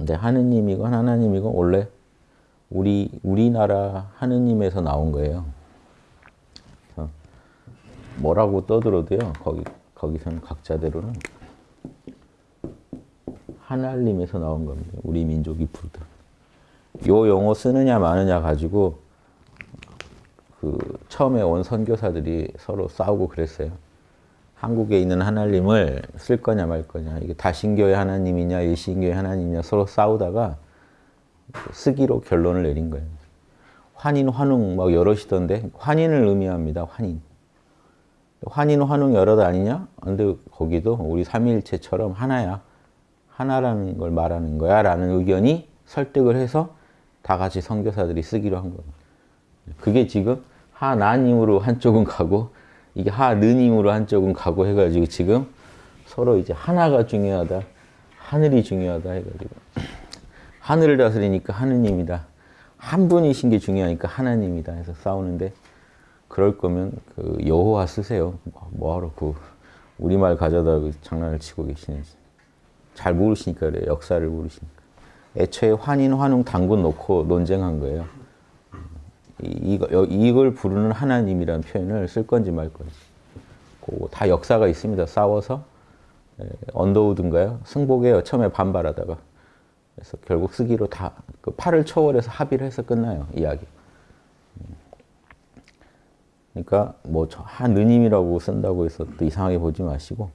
근데 하느님이건 하나님이건 원래 우리 우리나라 하느님에서 나온 거예요. 뭐라고 떠들어도요. 거기 거기서는 각자대로는 하나님에서 나온 겁니다. 우리 민족이 부르던. 요 용어 쓰느냐 마느냐 가지고 그 처음에 온 선교사들이 서로 싸우고 그랬어요. 한국에 있는 하나님을 쓸 거냐 말 거냐. 이게 다신교의 하나님이냐 일신교의 하나님이냐 서로 싸우다가 쓰기로 결론을 내린 거예요. 환인, 환웅 막 여럿이던데 환인을 의미합니다. 환인. 환인, 환웅 여럿 아니냐? 근데 거기도 우리 삼위일체처럼 하나야. 하나라는 걸 말하는 거야 라는 의견이 설득을 해서 다 같이 선교사들이 쓰기로 한 거예요. 그게 지금 하나님으로 한쪽은 가고 이게 하느님으로 한쪽은 가고 해가지고 지금 서로 이제 하나가 중요하다. 하늘이 중요하다 해가지고 하늘을 다스리니까 하느님이다. 한 분이신 게 중요하니까 하나님이다 해서 싸우는데 그럴 거면 그 여호와 쓰세요. 뭐하러 그 우리말 가져다 그 장난을 치고 계시는지. 잘 모르시니까 그래요. 역사를 모르시니까. 애초에 환인, 환웅, 당군 놓고 논쟁한 거예요. 이거, 이걸 부르는 하나님이라는 표현을 쓸 건지 말 건지. 다 역사가 있습니다. 싸워서 언더우드인가요? 승복에 처음에 반발하다가 그래서 결국 쓰기로 다 그 팔을 초월해서 합의를 해서 끝나요. 이야기. 그러니까 뭐 하느님이라고 쓴다고 해서 또 이상하게 보지 마시고